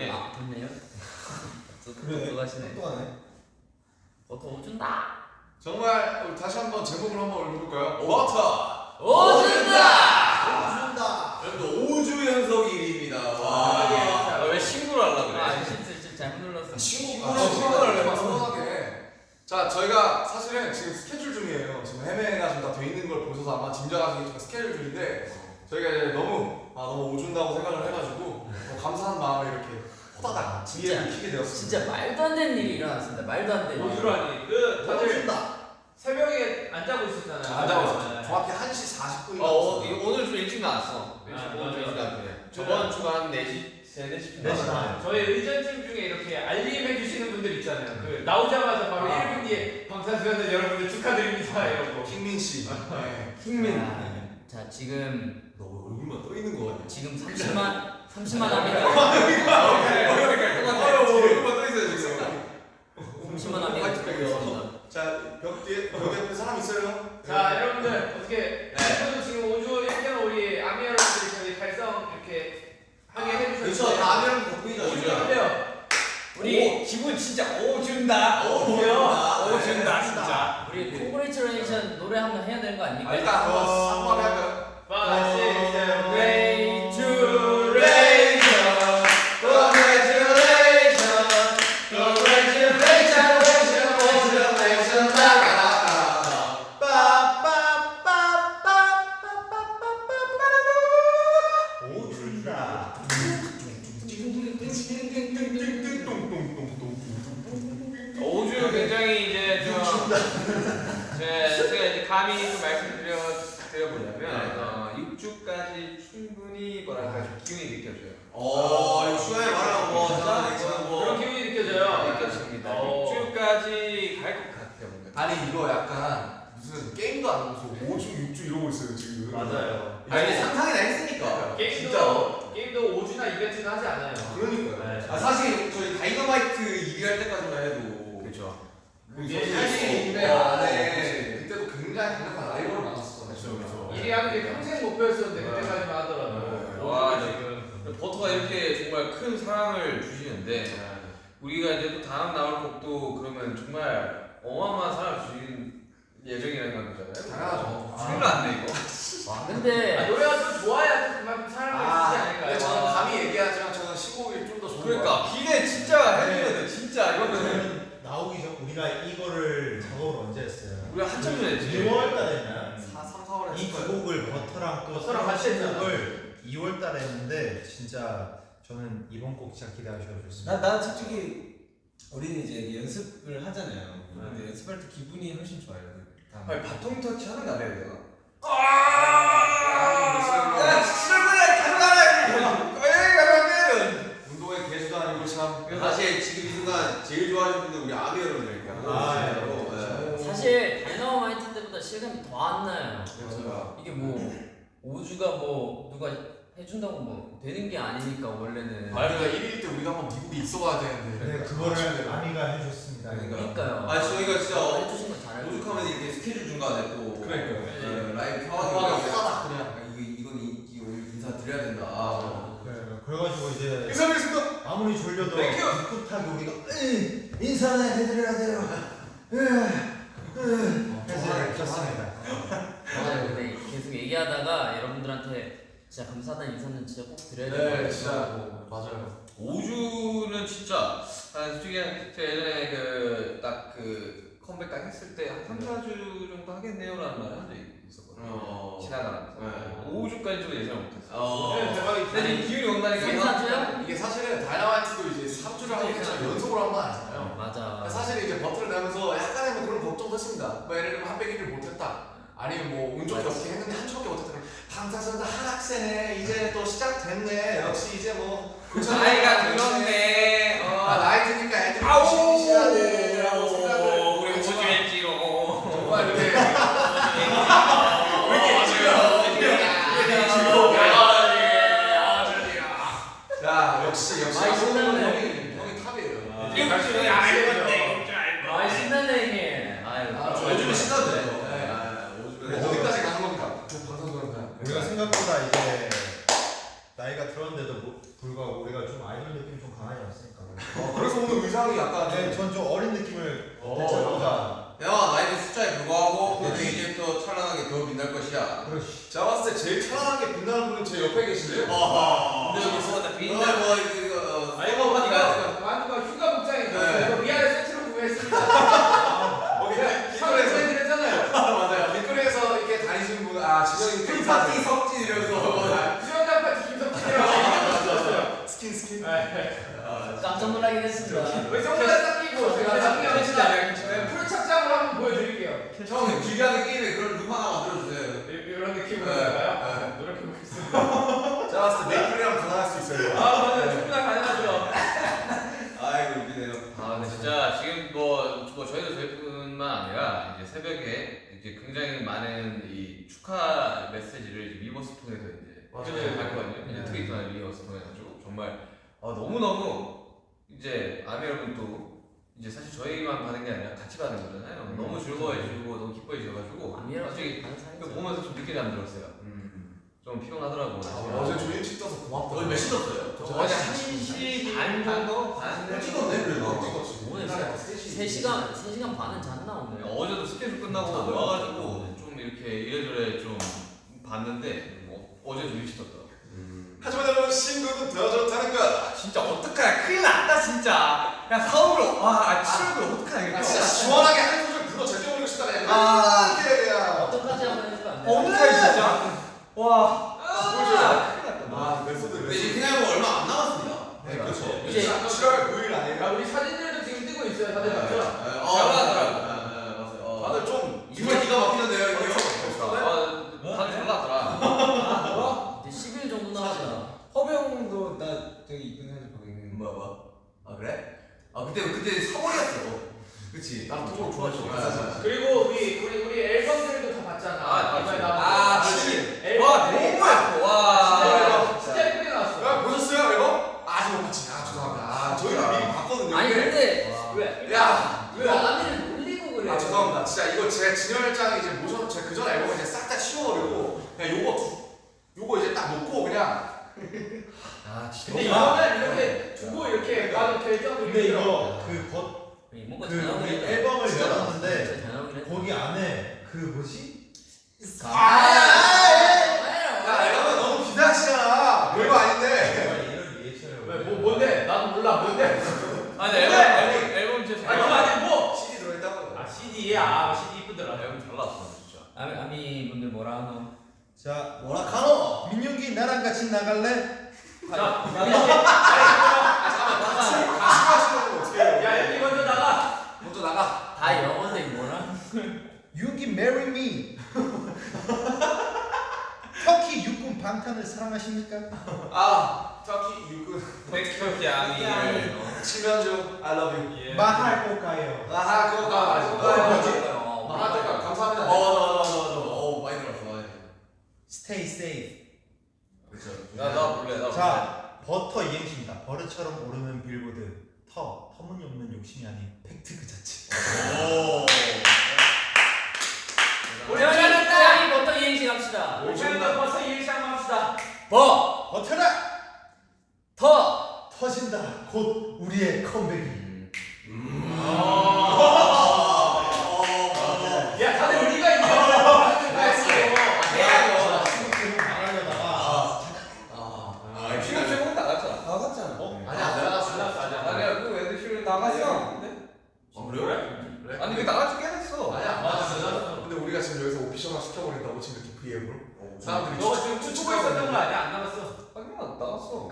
확인해? 아, 좋네요. 그래. 들어가시네. 또 하네. 버터 오준다. 정말 우리 다시 한번 제목을 한번 읽어볼까요? 버터. 오준다. 준다. 여러분 5주 연속 1위입니다. 와. 왜 신고를 하려 그래? 아 실수 실수 잘못 눌렀어. 아, 친구를 내가 서운하게. 자, 저희가 사실은 지금 스케줄 중이에요. 지금 해외가 지금 다돼 있는 걸 보셔서 아마 짐작하시겠지만 스케줄 중인데 저희가 이제 아 너무 오준다고 생각을 해가지고 뭐 감사한 마음에 이렇게 호다닥 되었습니다. 진짜 말도 안 되는 일이 일어났습니다. 말도 안 되는. 일. 오주라니 그 다들. 새벽에 안 자고 있었잖아요. 안 자고 있었죠. 정확히 1시 40분이 어, 어 오늘 좀 일찍 나왔어. 아, 오늘 좀 일찍. 나왔네. 저번 주가 한 4시, 3, 4시쯤 네 시. 나왔어. 저희 의전팀 중에 이렇게 알림해 주시는 분들 있잖아요. 그 나오자마자 바로 아. 1분 뒤에 방탄소년단 여러분들 축하드립니다 이러고. 킹민 씨. 네. 아, 자 지금 너 얼굴만 떠 있는 거 같아. 지금 30만 30만 합니다. 얼굴만 떠 있어요 지금. 30만 합니다. 듣고 있습니다. 자, 벽 뒤에 벽 옆에 사람 있어요? 자 여러분들 어떻게 여러분들 지금 5주 1년 우리 아미 여러분들이 저희 달성 이렇게 하게 해주셨는데 그렇죠. 다 아미랑 덕분이죠. 어때요? 우리 기분 진짜 오 준다. 오준다. 오 준다 진짜. 우리 콩그레이처레이션 노래 한번 해야 되는 거 아, 아닙니까? 일단 한번 한번 할까요? 감히 좀 말씀드려 드려보자면 어, 6주까지 충분히 뭐랄까 좀 기운이 느껴져요. 어, 수요일 말하는 거 진짜 이거는 그런 뭐 기운이 느껴져요. 느껴집니다. 어. 6주까지 갈 것 같아요. 뭔가. 아니 이거 약간 무슨 게임도 안 하면서 5주 6주 이러고 있어요 지금. 맞아요. 아니 상상이나 했으니까. 게임도 진짜로. 게임도 5주나 이벤트는 하지 않아요. 그러니까요. 네. 아 사실 저희 다이너마이트 2위 할 때까지만 해도 그렇죠. 그게 예, 사실인데 예. 안에 그때도 굉장히 강력한 라이벌이 많았었잖아요. 그렇죠, 그렇죠. 1위 하는 게 평생 목표였었는데 네. 그때까지만 하더라도. 네. 와, 오주가 지금 버터가 이렇게 정말 큰 사랑을 주시는데 우리가 이제 또 다음 나올 곡도 그러면 정말 어마어마한 사랑을 주시는 예정이라는 거잖아요. 당연하죠. 큰일 났네 이거. 와 아, 근데 노래가 좀 좋아야 또 그만큼 사랑을 주지 아, 않을까요? 근데 저는 감히 얘기하지만 저는 15일이 좀 더 좋은 것 그러니까 기대 진짜 해줘야 돼 진짜 이거는 저는 나오기 전 우리가 이거를 작업을 언제 했어요? 우리가 한참 전에 했지. 2월 달에 했나? 4, 3, 4월에 이 두 곡을 버터랑 또 버터랑 같이 했잖아. 곡을 2월 달에 했는데 진짜 저는 이번 곡 진짜 기대하셔도 좋습니다. 나, 나 솔직히 우리는 이제 연습을 하잖아요. 근데 연습할 때 기분이 훨씬 좋아요. 다음. 아니 바통 터치 하는 거 되나? 아, 야 친구들 가져가라. 에이 가져가면. 운동의 개수도 아니고 참. 사실 지금 이 순간 제일 좋아하시는 분들 우리 아미 여러분들이니까. 아, 예. 네. 사실 보다 실감이 더 안 나요. 그렇죠. 이게 뭐 5주가 뭐 누가 해준다고 뭐 되는 게 아니니까 원래는. 아, 그러니까 1일 때 우리가 한번 미국에 있어가야 되는데. 네, 그거를 아미가 해줬습니다. 그러니까. 그러니까요. 아니 저희가 진짜 해주신 거잘 알고. 오죽하면 이렇게 스케줄 중간에 또 그러니까요. 네, 라이브 아, 켜가지고 후다닥 그냥. 아, 이거 이건 이, 이 오늘 인사 드려야 된다. 아, 네, 그래가지고 이제 인사드리겠습니다. 아무리 졸려도 thank you. 꿋꿋하게 우리가 으, 인사는 해드려야 돼요. 켰습니다. 맞아요. 근데 계속 얘기하다가 여러분들한테 진짜 감사하다는 인사는 진짜 꼭 드려야 될것 네, 같아요. 진짜 맞아요. 5주는 진짜 아, 솔직히 제가 예전에 그 딱 그 컴백 딱 했을 때 한 3, 4주 정도 하겠네요라는 말을 한 적이 있었거든요. 어. 지나가면서 네. 5주까지 좀 예상 못했어요. 어. 네, 대박이지. 근데 이 기운이 온다니까 생사주요? 이게 사실은 다이너마이트도 이제 3주를 하고 있지만 연속으로 한 건 아니잖아요. 맞아. 사실 이제 버튼을 내면서 약간의 뭐 했습니다. 뭐 예를 들면 한 백일을 못했다. 아니면 뭐운 좋게 어떻게 했는데 한 주밖에 못했다. 방탄소년단 한 학생에 이제 또 시작됐네. 역시 이제 뭐 나이가 들었네. 약간 네, 전좀 왜딱 끼고 제가 나중에 한번 캐치다. full 착장을 한번 보여드릴게요. 형 길게 게임에 그런 룸 하나 만들어주세요. 이- 이런 느낌으로 네, 할까요? 노력해보겠습니다. 제가 봤을 때 메이플이랑 가능할 수 있어요. 아 맞아요. 충분히 가능하죠. 아이고 웃기네요. 아, 근데 진짜 지금 뭐, 뭐 저희도 저희뿐만 아니라 이제 새벽에 이제 굉장히 많은 이 축하 메시지를 이제 위버스 통해서 이제 맞아요. 쭉 봤거든요. 이제 트위터나 위버스 통해가지고 정말 아, 너무 너무 이제 아미 여러분도 이제 사실 저희만 받은 게 아니라 같이 받은 거잖아요. 너무 즐거워해 주고 너무 기뻐해 주셔가지고 아미랑 솔직히 다른 이거 사이즈. 보면서 좀 늦게 잠들었어요. 좀 피곤하더라고. 아, 어제 좀 일찍 떠서 고맙다. 몇 시 떴어요? 저 어제 1시 반 정도? 반 찍었네 그래도. 찍었지. 오늘 옛날에 진짜 3시. 3시간 3시간 반은 잤나 오늘. 어제도 스케줄 끝나고 와가지고 좀 이렇게 이래저래 좀 봤는데 뭐 어제 좀 일찍 떴다. 하지만 여러분 신곡은 더 좋다는 거. 진짜 어떡하냐 큰일 났다 진짜. 야 서울로 와 출근 어떡하냐 야, 진짜 시원하게 한 소절 불러 제껴버리고 싶다 그냥. 아. 어떡하지 한번 해주면 안 돼? 어떡해 진짜. 와. 아, 메소드 근데 이제. 그냥 뭐 얼마 안 남았습니다. 네, 그렇죠. 이제- 7월 9일 야 아니에요? 우리 사진들도 지금 뜨고 있어요 다들 맞죠? 어. 맞아요. 다들 좀 정말 기가 막히던데요 이거. 아 다들 잘 나왔더라. 이제 10일 정도 남았잖아. 허병도 나 되게 이쁜 사진 보고 있는. 뭐야 뭐야? 아 그래? 아 그때 그때 3월이었어. 그치? 난 토종 좋아했어. 맞아. 그리고 우리 우리 우리 앨범들도 다 봤잖아. 아. 나온 아, 거. 그렇지. 앨범 와 너무 예뻐. 와. 진짜 진짜 예쁘게 나왔어. 야, 보셨어요, 이거? 아직 못 봤지. 아, 죄송합니다. 아, 저희가 미리 봤거든요. 아니 근데 왜? 야, 왜 아미를 놀리고 그래? 아 죄송합니다. 진짜 이거 제 진열장 이제 모셔 제가 그전 앨범 이제 싹 다 치워버리고 그냥 요거 두, 요거 이제 딱 놓고 그냥 아 너무 근데 두고 정도 근데 이거 그벗 뭔가 그 우리 했다. 앨범을 진짜 열었는데 진짜 대단하긴 했다. 거기 안에 그 뭐지? 야 이러면 너무 비상시잖아. 별거 아닌데. 정말 이런 리액션을 왜, 뭐, 뭔데? 나도 몰라 뭔데? 아니 앨범 앨범 앨범 진짜 아니 잘 그거 나왔어. 아니 뭐? CD 들어있다고. 아 CD야 아 CD 이쁘더라. 앨범 잘 나왔어 진짜. 아미 아미 분들 뭐라 하노? 자 뭐라카노 민윤기 나랑 같이 나갈래? 자, 같이 가시면 나가. 다 영어인데 뭐라? 윤기 marry me 터키 육군 방탄을 사랑하십니까? 아 터키 육군 백터키 아미를. 치면주 I love you. 아, 그거 그거 가. 뭐지? 어, 아 잠깐 감사합니다. 어 맞아 맞아. 어 많이 들었어. Stay safe 그렇죠. 나나 몰래 나. 자 버터 이행시입니다 버릇처럼 오르는 빌보드 터 터무니없는 욕심이 아닌 팩트 그 자체. 오. 우리 버터 이행시 갑시다. 올해는 벌써 일시 한번 합시다. 버, 버텨라! 터, 터진다. 곧 우리의 컴백이 야 다들 우리가 이겨. 다들 해야죠. 말하려다가 아 지금 최고 나갔잖아. 나갔잖아. 어? 아니야 내가 알았어 알았어. 아니야 그 애들 실은 나갔어. 어 그래요? 그래? 아니 그 나갔지 꽤 됐어. 아니야. 맞아. 근데 우리가 지금 여기서 오피셜화 시켜버린다고 지금 이렇게 V앱으로 사람들이 너 지금 춤추고 있었던 거 아니야? 안 나갔어. 아니야 나갔어.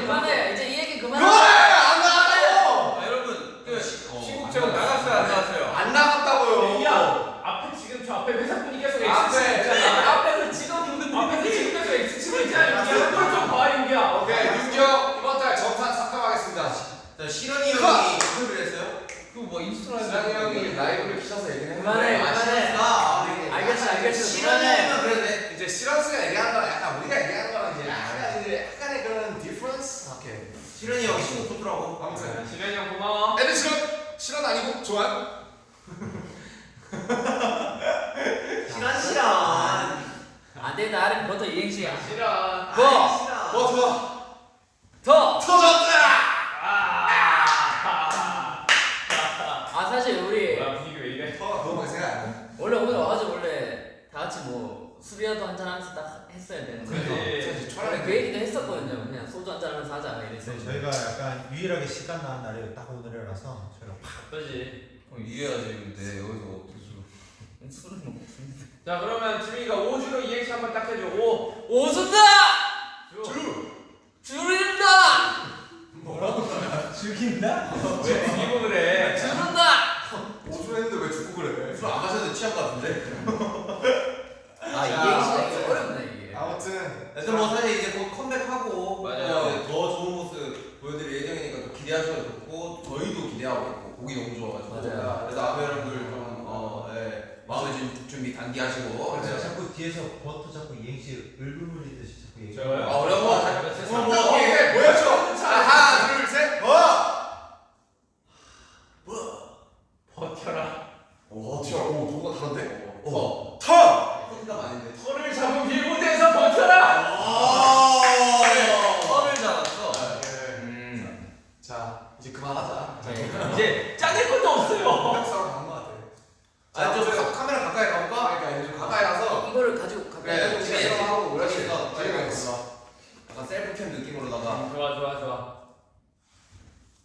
그만해 이제 그만해 이제 이 얘기 그만해. 안 나갔다고! 아, 여러분 그 신국제국 나갔어요 안 나갔어요? 안 나갔다고요. 야 앞에 지금 저 앞에 회사분이 계속 X 앞에. 치고 있잖아. 앞에서 직원분들 앞에서 지금 계속 X 치고 있잖아. 이게 한걸좀 봐, 윤기야. 오케이 윤경 이번 달 정산 삭감하겠습니다. 자 실현이 형이 인터뷰를 했어요. 그뭐 인스타라이브. 지난이 형이 라이브를 키셔서 얘기를 그만해, 했는데 그만해. 아, 알겠어, 알겠어. 실현이 형은 그러네. 이제 시런스가 얘기하는 거랑 약간 우리가 얘기하는 거랑 이제 약간 이제 약간의 그런 디퍼런스. 오케이. 실현이 형 신곡 좋더라고. 아무튼 지면이 형 고마워. 애들 실은 실은 아니고 좋아요. 실현 실현. 아래 버터 이행시야. 싫어. 버, 어 좋아. 터, 터졌다. 아. 사실 우리 뭐야 분위기 왜 이래? 터가 그거밖에 생각 안 나. 원래 오늘 와가지고 원래 다 같이 뭐 술이라도 한잔 하면서 딱 했어야 되는데 그치. 원래 그 얘기도 했었거든요. 그냥 소주 한잔 하면서 하자 이랬어요. 저희가 약간 유일하게 시간 나는 날이 딱 오늘이라서 저희가 그지. 어, 이해하지 근데 여기서 어떻게 술 술은 뭐 먹습니다. 자 그러면 지민이가 5주로 이행시 한번 딱 해줘. 5. 오순다! 주. 줄인다! 즐긴다? 왜 죽이고 그래? 줄인다! 오줌 했는데 왜 죽고 그래? 술 안 마셨는데 취한 거 같은데? 아 이게 진짜 어렵네 이게. 아무튼 그래서 뭐 사실 이제 곧 컴백하고 맞아요. 어, 더 좋은 모습 보여드릴 예정이니까 또 기대하셔도 좋고 저희도 기대하고 있고 곡이 너무 좋아가지고 맞아요. 그래서 아무 여러분들 좀 어, 예, 마음의 준- 준비 단기 하시고 제가 네. 버터 자꾸 이행시 을루물리듯이 자꾸 얘기해. 저거요? 아 어려워 어, 뭐, 이게 뭐였죠? 자, 하나, 둘, 셋. 버텨라. 오, 튀어. 오, 누가 다른데? 어. 터! 컨셉 아닌데 털을 잡은 빌보드에서 버텨라. 털을 잡았어 네. 음. 자, 이제 그만하자. 네. 이제 짜낼 것도 없어요. 백사로 간것 같아. 아니 좀 아무튼- 카- 카메라 가까이 가볼까? 그러니까 이제 좀 가까이 가서 이거를 가지고 가까이 그래, 가지고 지금 있어요. 하고 그렇지. 있어, 빨리 지금 있어. 있어. 약간 셀프캠 느낌으로다가 좋아 좋아 좋아.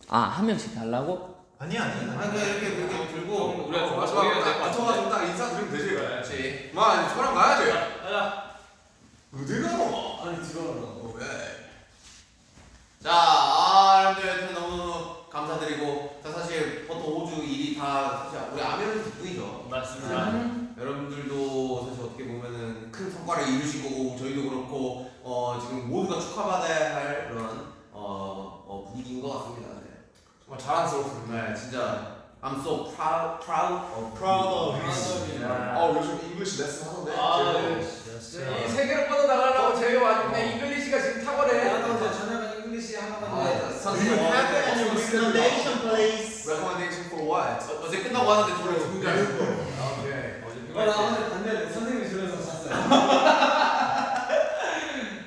아 한 명씩 달라고? 아니 아니 아니 아니. 그냥 이렇게 이렇게 들고 우리가 좀 마지막으로 보이면 될것 딱딱 인사 드리면 되지. 그렇지 그만, 이제 저랑 가야지. 가자. 어디 가노? 아니 들어가라고 왜? 자, 아, 여러분들 여튼 너무 감사드리고 자 사실 버터 5주 1위 다 사실 우리 아미 덕분이죠. 맞습니다. 여러분들도 사실 어떻게 보면은 큰 성과를 이루신 거고 저희도 그렇고 어 지금 모두가 축하받아야 할 그런 어, 어 분위기인 것 같습니다. 네. 정말 자랑스럽습니다. 네, 진짜 I'm so proud, proud of Proud of you. you. 네. 어, 요즘 English lesson 하던데. 아, 제가. 네. 이 세계로 뻗어 나가려고 저희 와중에 English가 지금 탁월해. 저녁에 English 한 아, 번만 선생님 recommendation please. Recommendation for what? 어, 어제 끝나고 왔는데 저를 줄 알았어. 오케이. 어제 어, 나 오늘 반대 선생님이 들어서 잤어요.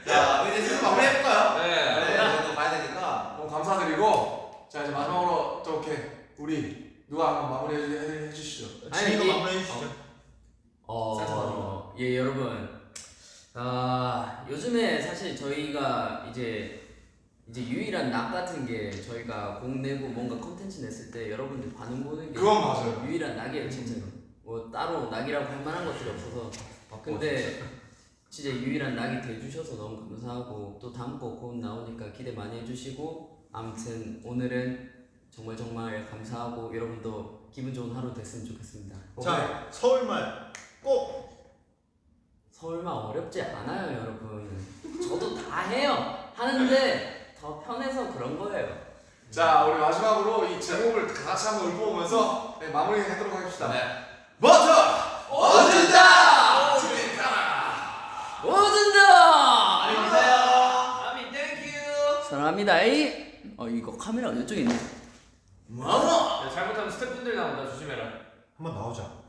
자, 이제 슬슬 마무리 해볼까요? 네. 네, 저도 가야 되니까. 너무 감사드리고 자 이제 마지막으로 또 이렇게 우리 누가 한번 마무리 해, 해, 해주시죠. 아니, 지민이가 이- 마무리해 주시죠. 어, 예 여러분. 아 요즘에 사실 저희가 이제 이제 유일한 낙 같은 게 저희가 곡 내고 뭔가 컨텐츠 냈을 때 여러분들 반응 보는 게 그건 맞아요. 유일한 낙이에요 진짜로. 뭐 따로 낙이라고 할 만한 것들이 없어서. 근데 진짜 유일한 낙이 돼주셔서 너무 감사하고 또 다음 곡곧 나오니까 기대 많이 해주시고 아무튼 오늘은 정말 정말 감사하고 여러분도 기분 좋은 하루 됐으면 좋겠습니다. 자 서울말 꼭 설마 어렵지 않아요 여러분. 저도 다 해요. 하는데 더 편해서 그런 거예요. 자 우리 마지막으로 이 제목을 다 같이 한번 읊어보면서 네, 마무리하도록 하겠습니다. 네. 버터 어준다! 오준다. 안녕히 계세요. 아미 땡큐. 사랑합니다. 이. 어 이거 카메라 이쪽에 있네. 마마! 잘못하면 스태프분들 나온다 조심해라. 한번 나오자.